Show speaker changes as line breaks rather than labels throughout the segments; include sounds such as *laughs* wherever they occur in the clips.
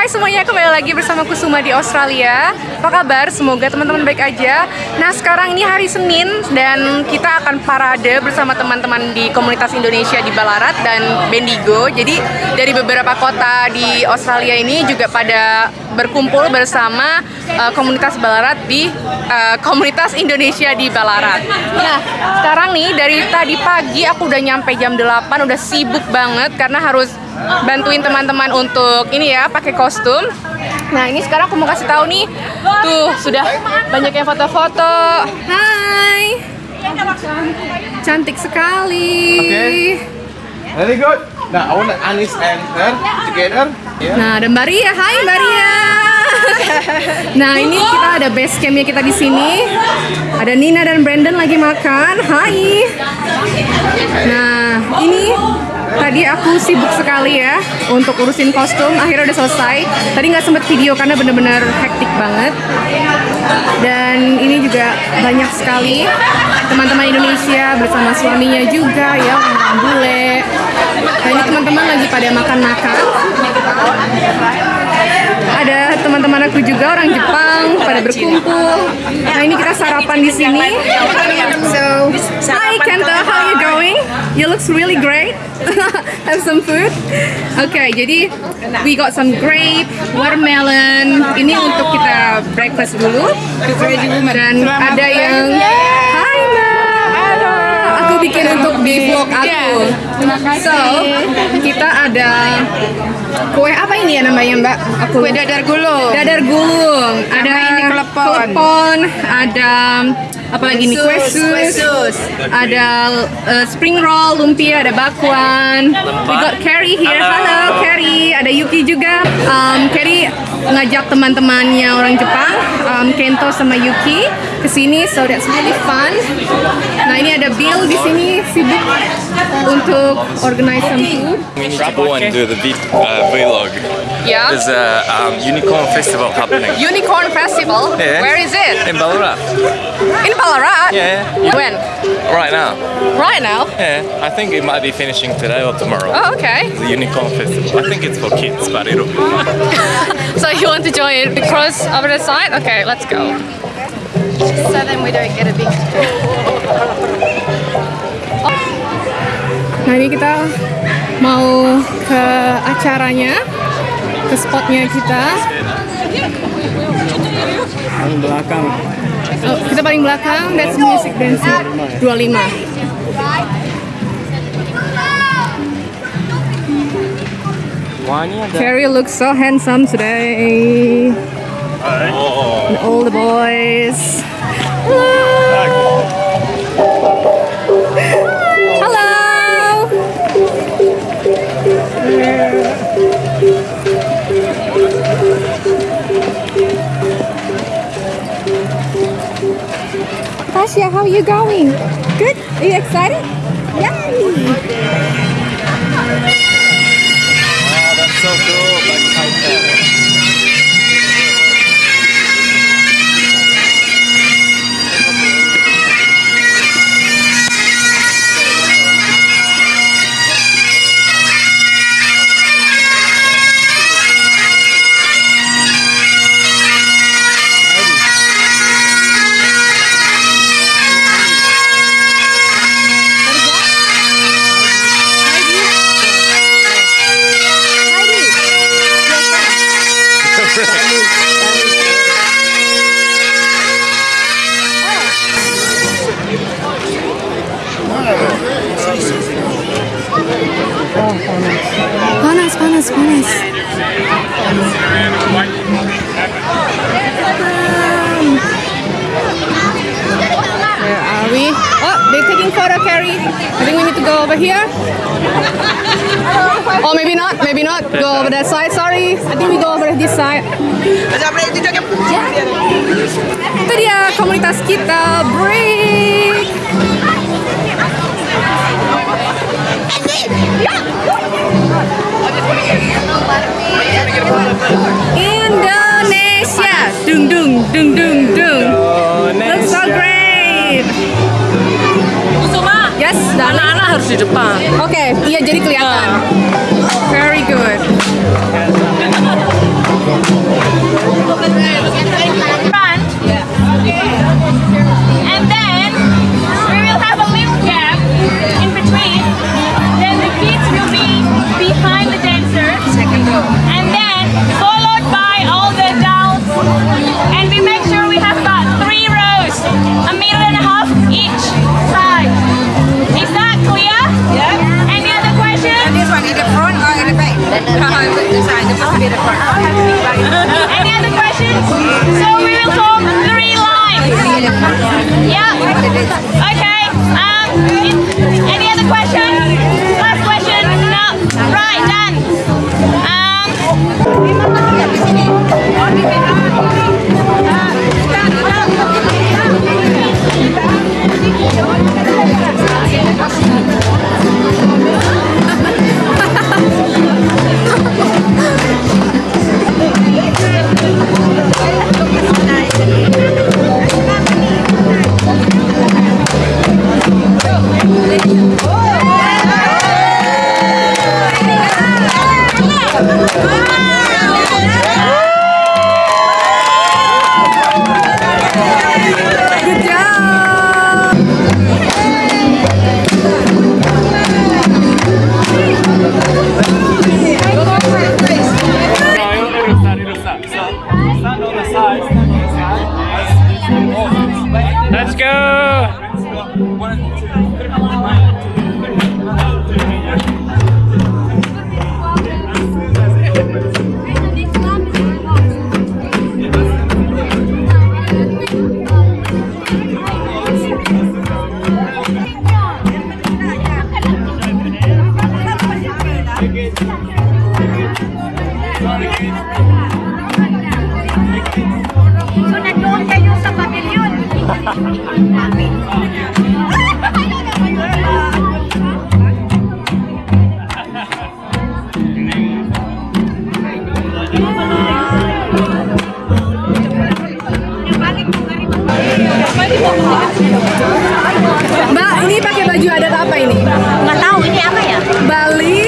Hai semuanya, kembali lagi bersama Kusuma di Australia. Apa kabar? Semoga teman-teman baik aja. Nah sekarang ini hari Senin Dan kita akan parade bersama teman-teman di komunitas Indonesia di Ballarat dan Bendigo. Jadi dari beberapa kota di Australia ini juga pada berkumpul bersama uh, komunitas Ballarat di uh, komunitas Indonesia di Ballarat. Nah sekarang nih dari tadi pagi aku udah nyampe jam 8 Udah sibuk banget karena harus bantuin teman-teman untuk ini ya pakai kostum. Nah ini sekarang aku mau kasih tahu nih, tuh sudah banyak yang foto-foto. Hai, cantik sekali.
Okay. Very good. Now I want Anis and her together. Yeah.
Nah ada Mbak Ria, hai Mbak Ria. *laughs* Nah ini kita ada base campnya kita di sini. Ada Nina dan Brandon lagi makan. Hai. Nah ini tadi aku sibuk sekali ya untuk urusin kostum. Akhirnya udah selesai. Tadi nggak sempet video karena bener-bener hektik banget. Dan ini juga banyak sekali teman-teman Indonesia bersama suaminya juga ya orang bule. Nah ini teman-teman lagi pada makan-makan ada teman-teman aku juga orang Jepang pada berkumpul. Nah ini kita sarapan di sini. So, hi Kenta, how you? You looks really great. *laughs* Have some food. Oke, okay, jadi we got some grape, watermelon. Ini untuk kita breakfast dulu. Dan ada yang Hai Mbak. Aku bikin untuk di vlog aku. So, kita ada kue apa ini ya namanya Mbak? Aku
kue dadar gulung.
Dadar gulung. Ada
ini klepon.
klepon, ada apa lagi nih kue sus,
kue sus.
ada uh, spring roll, lumpia, ada bakwan. We got Carrie here. Halo, Carrie. Ada Yuki juga. Um, Carrie ngajak teman-temannya orang Jepang, um, Kento sama Yuki ke sini, so that's really fun. Nah ini ada Bill di sini sibuk untuk organize some food.
We need to go and do the v uh, vlog.
Yeah.
There's a um, unicorn festival happening
Unicorn Festival.
Yeah.
Where is it?
in Ballarat.
In Ballarat.
Yeah.
When?
Right now.
Right now.
Yeah. I think it might be finishing today or tomorrow.
Oh, okay.
The unicorn festival. I think it's for kids, but it'll. *laughs*
So you want to join it because of the side? Okay, let's go.
So then we don't get a big
Nah ini kita mau ke acaranya, ke spotnya kita.
Paling belakang.
Oh, kita paling belakang, that's music dancing 25. Carrie looks so handsome today. And all the boys. Hello. Hello. Tasha, how are you going? Good? Are you excited? Yay! Panas, panas, panas. Where are we? Oh, they're taking photo, Carrie. I think we need to go over here. Oh, maybe not. Maybe not. Go over that side. Sorry. I think we go over this side. Itu dia komunitas kita. Break. Indonesia. Dung dung dung dung dung. Looks so great.
Kusuma,
Yes,
anak-anak harus di depan.
Oke, iya jadi kelihatan. Very
Okay. Um,
Mbak, ini pakai baju adat apa ini?
Nggak tahu, ini apa ya?
Bali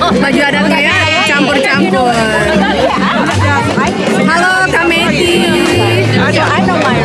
baju
adat ya campur-campur. Halo Kameti. So I know my